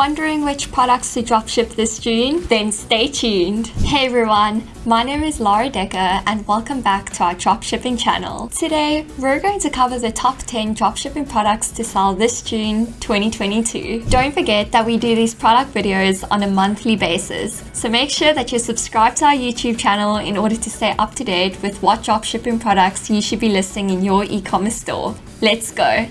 Wondering which products to dropship this June? Then stay tuned. Hey everyone, my name is Laura Decker and welcome back to our dropshipping channel. Today, we're going to cover the top 10 dropshipping products to sell this June 2022. Don't forget that we do these product videos on a monthly basis, so make sure that you're subscribed to our YouTube channel in order to stay up to date with what dropshipping products you should be listing in your e-commerce store. Let's go!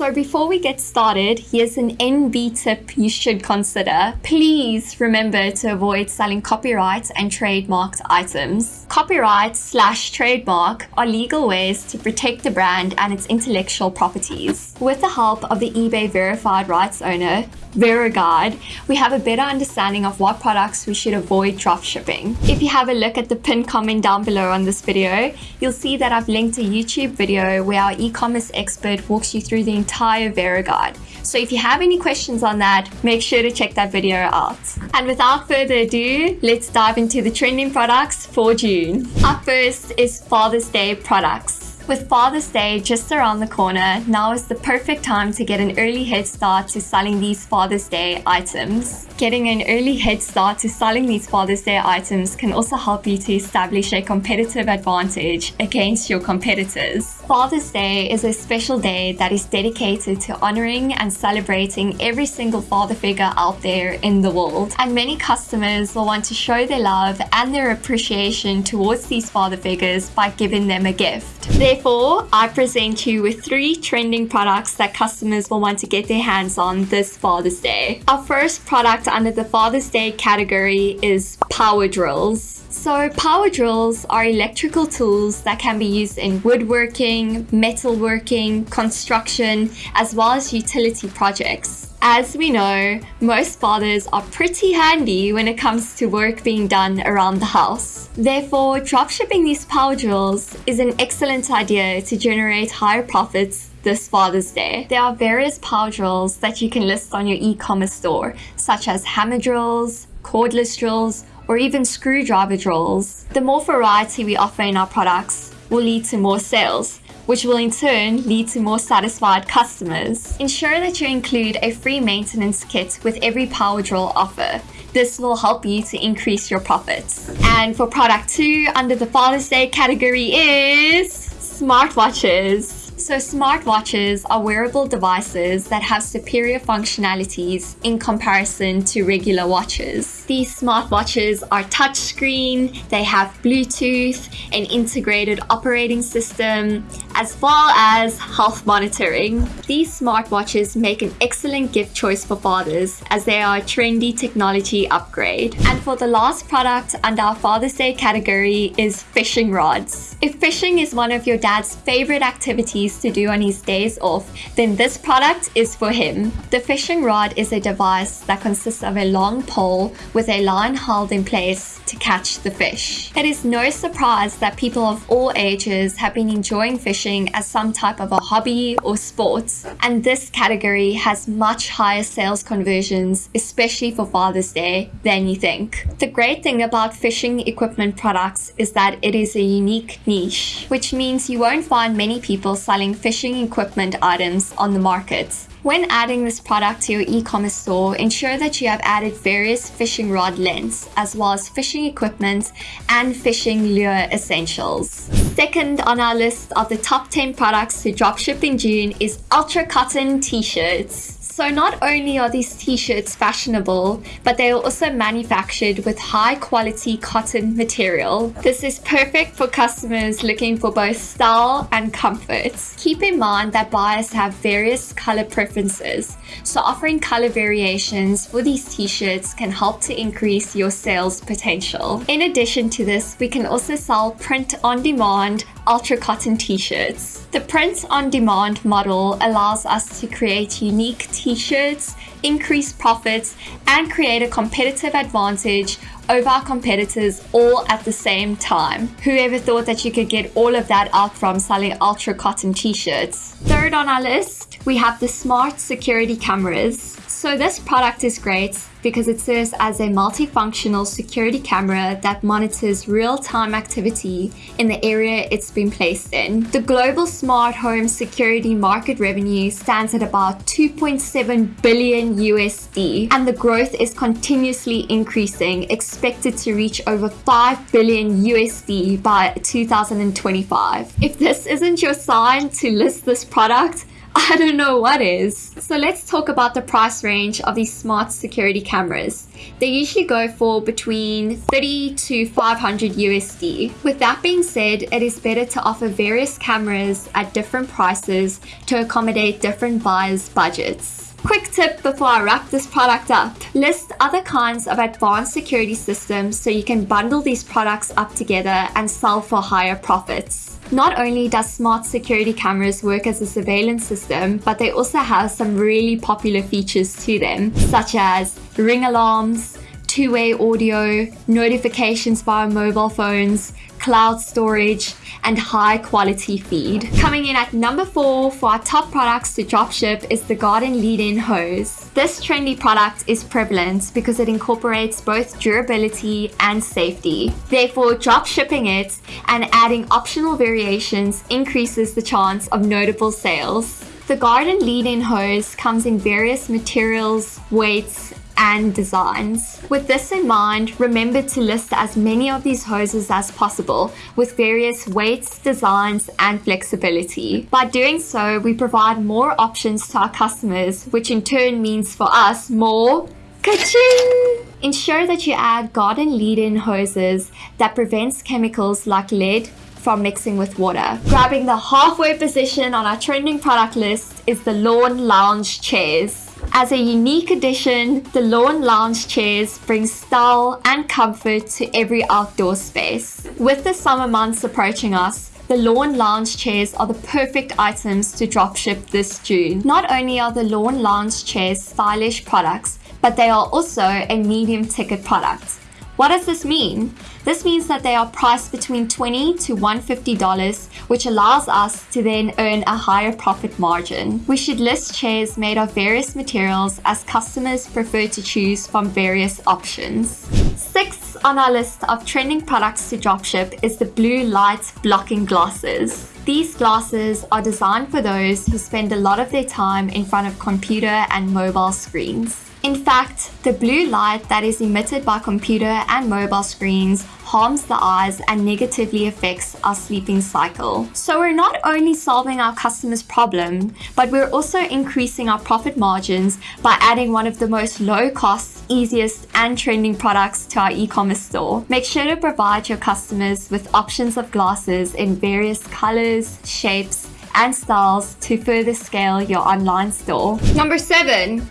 So before we get started, here's an NB tip you should consider. Please remember to avoid selling copyright and trademarked items. Copyright slash trademark are legal ways to protect the brand and its intellectual properties. With the help of the eBay verified rights owner, VeRO guide, we have a better understanding of what products we should avoid drop shipping. If you have a look at the pinned comment down below on this video, you'll see that I've linked a YouTube video where our e-commerce expert walks you through the entire VeRO guide. So if you have any questions on that, make sure to check that video out. And without further ado, let's dive into the trending products for June. Up first is Father's Day products. With Father's Day just around the corner, now is the perfect time to get an early head start to selling these Father's Day items. Getting an early head start to selling these Father's Day items can also help you to establish a competitive advantage against your competitors. Father's Day is a special day that is dedicated to honoring and celebrating every single father figure out there in the world. And many customers will want to show their love and their appreciation towards these father figures by giving them a gift. Therefore, I present you with three trending products that customers will want to get their hands on this Father's Day. Our first product under the Father's Day category is power drills. So power drills are electrical tools that can be used in woodworking, metalworking, construction, as well as utility projects. As we know, most fathers are pretty handy when it comes to work being done around the house. Therefore, dropshipping these power drills is an excellent idea to generate higher profits this Father's Day. There are various power drills that you can list on your e-commerce store, such as hammer drills, cordless drills, or even screwdriver drills. The more variety we offer in our products will lead to more sales, which will in turn lead to more satisfied customers. Ensure that you include a free maintenance kit with every power drill offer. This will help you to increase your profits. And for product two under the Father's Day category is smartwatches. So smartwatches are wearable devices that have superior functionalities in comparison to regular watches. These smartwatches are touchscreen, they have Bluetooth, an integrated operating system, as well as health monitoring. These smartwatches make an excellent gift choice for fathers as they are a trendy technology upgrade. And for the last product under our Father's Day category is fishing rods. If fishing is one of your dad's favorite activities to do on his days off, then this product is for him. The fishing rod is a device that consists of a long pole with a line held in place to catch the fish. It is no surprise that people of all ages have been enjoying fishing as some type of a hobby or sport, and this category has much higher sales conversions, especially for Father's Day, than you think. The great thing about fishing equipment products is that it is a unique niche, which means you won't find many people selling selling fishing equipment items on the market. When adding this product to your e-commerce store, ensure that you have added various fishing rod lengths, as well as fishing equipment and fishing lure essentials. Second on our list of the top 10 products to dropship in June is Ultra Cotton t-shirts. So not only are these t-shirts fashionable, but they are also manufactured with high quality cotton material. This is perfect for customers looking for both style and comfort. Keep in mind that buyers have various color preferences, so offering color variations for these t-shirts can help to increase your sales potential. In addition to this, we can also sell print on demand ultra cotton t-shirts. The print on demand model allows us to create unique t-shirts, increase profits, and create a competitive advantage over our competitors all at the same time. Whoever thought that you could get all of that out from selling ultra cotton t-shirts? Third on our list, we have the smart security cameras. So this product is great because it serves as a multifunctional security camera that monitors real-time activity in the area it's been placed in. The global smart home security market revenue stands at about 2.7 billion USD and the growth is continuously increasing, expected to reach over 5 billion USD by 2025. If this isn't your sign to list this product, I don't know what is. So let's talk about the price range of these smart security cameras. They usually go for between 30 to 500 USD. With that being said, it is better to offer various cameras at different prices to accommodate different buyers' budgets. Quick tip before I wrap this product up. List other kinds of advanced security systems so you can bundle these products up together and sell for higher profits. Not only does smart security cameras work as a surveillance system, but they also have some really popular features to them, such as ring alarms, two-way audio, notifications via mobile phones, cloud storage, and high quality feed. Coming in at number four for our top products to dropship is the Garden Lead-In Hose. This trendy product is prevalent because it incorporates both durability and safety. Therefore, dropshipping it and adding optional variations increases the chance of notable sales. The Garden Lead-In Hose comes in various materials, weights, and designs. With this in mind, remember to list as many of these hoses as possible with various weights, designs, and flexibility. By doing so, we provide more options to our customers, which in turn means for us more Ka-ching! Ensure that you add garden lead-in hoses that prevents chemicals like lead from mixing with water. Grabbing the halfway position on our trending product list is the Lawn Lounge Chairs. As a unique addition, the Lawn Lounge chairs bring style and comfort to every outdoor space. With the summer months approaching us, the Lawn Lounge chairs are the perfect items to dropship this June. Not only are the Lawn Lounge chairs stylish products, but they are also a medium ticket product. What does this mean? This means that they are priced between 20 to $150, which allows us to then earn a higher profit margin. We should list chairs made of various materials as customers prefer to choose from various options. Sixth on our list of trending products to dropship is the blue light blocking glasses. These glasses are designed for those who spend a lot of their time in front of computer and mobile screens. In fact, the blue light that is emitted by computer and mobile screens harms the eyes and negatively affects our sleeping cycle. So we're not only solving our customers' problem, but we're also increasing our profit margins by adding one of the most low cost, easiest and trending products to our e-commerce store. Make sure to provide your customers with options of glasses in various colors, shapes, and styles to further scale your online store. Number seven,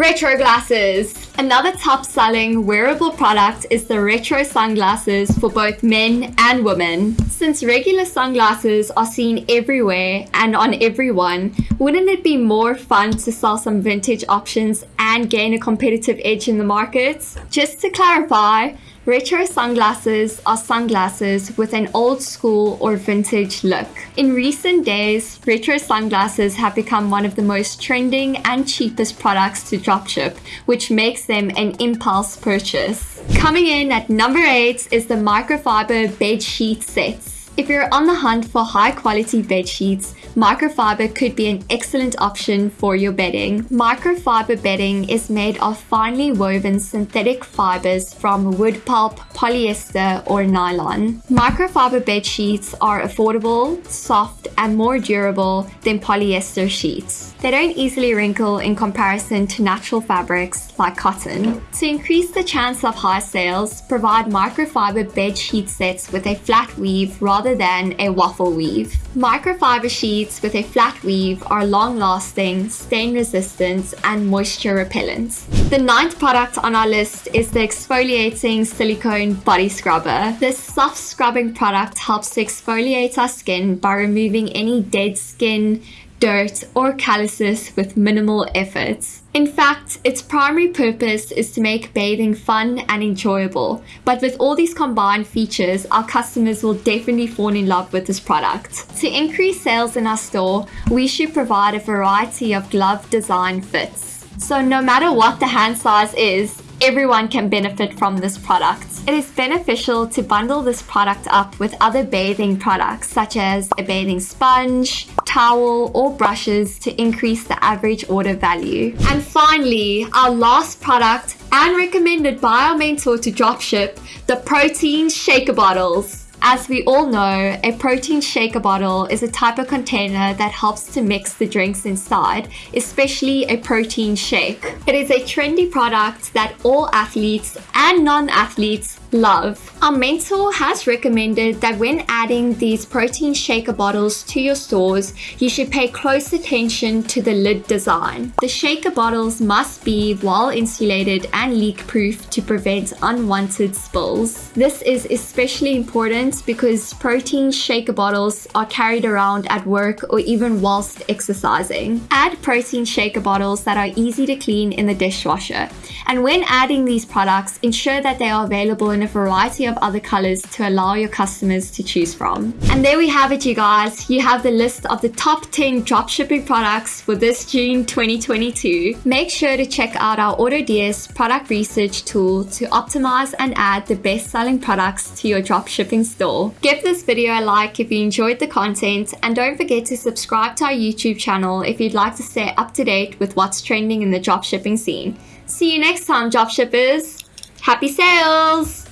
Retro glasses. Another top selling wearable product is the retro sunglasses for both men and women. Since regular sunglasses are seen everywhere and on everyone, wouldn't it be more fun to sell some vintage options and gain a competitive edge in the market? Just to clarify, Retro sunglasses are sunglasses with an old school or vintage look. In recent days, retro sunglasses have become one of the most trending and cheapest products to dropship, which makes them an impulse purchase. Coming in at number 8 is the microfiber bed sheet sets. If you're on the hunt for high quality bed sheets, microfiber could be an excellent option for your bedding. Microfiber bedding is made of finely woven synthetic fibers from wood pulp, polyester, or nylon. Microfiber bed sheets are affordable, soft, and more durable than polyester sheets. They don't easily wrinkle in comparison to natural fabrics like cotton. To increase the chance of high sales, provide microfiber bed sheet sets with a flat weave rather than a waffle weave. Microfiber sheets with a flat weave are long-lasting, stain-resistant, and moisture repellent. The ninth product on our list is the exfoliating silicone body scrubber. This soft scrubbing product helps to exfoliate our skin by removing any dead skin, dirt, or calluses with minimal effort. In fact, its primary purpose is to make bathing fun and enjoyable, but with all these combined features, our customers will definitely fall in love with this product. To increase sales in our store, we should provide a variety of glove design fits. So no matter what the hand size is, everyone can benefit from this product. It is beneficial to bundle this product up with other bathing products such as a bathing sponge, towel or brushes to increase the average order value. And finally, our last product and recommended by our mentor to dropship, the protein shaker bottles. As we all know, a protein shaker bottle is a type of container that helps to mix the drinks inside, especially a protein shake. It is a trendy product that all athletes and non-athletes love. Our mentor has recommended that when adding these protein shaker bottles to your stores, you should pay close attention to the lid design. The shaker bottles must be well insulated and leak proof to prevent unwanted spills. This is especially important because protein shaker bottles are carried around at work or even whilst exercising. Add protein shaker bottles that are easy to clean in the dishwasher. And when adding these products, ensure that they are available in a variety of other colors to allow your customers to choose from. And there we have it, you guys. You have the list of the top 10 dropshipping products for this June 2022. Make sure to check out our AutoDS product research tool to optimize and add the best selling products to your dropshipping store. Give this video a like if you enjoyed the content and don't forget to subscribe to our YouTube channel if you'd like to stay up to date with what's trending in the dropshipping scene. See you next time, dropshippers! Happy sales!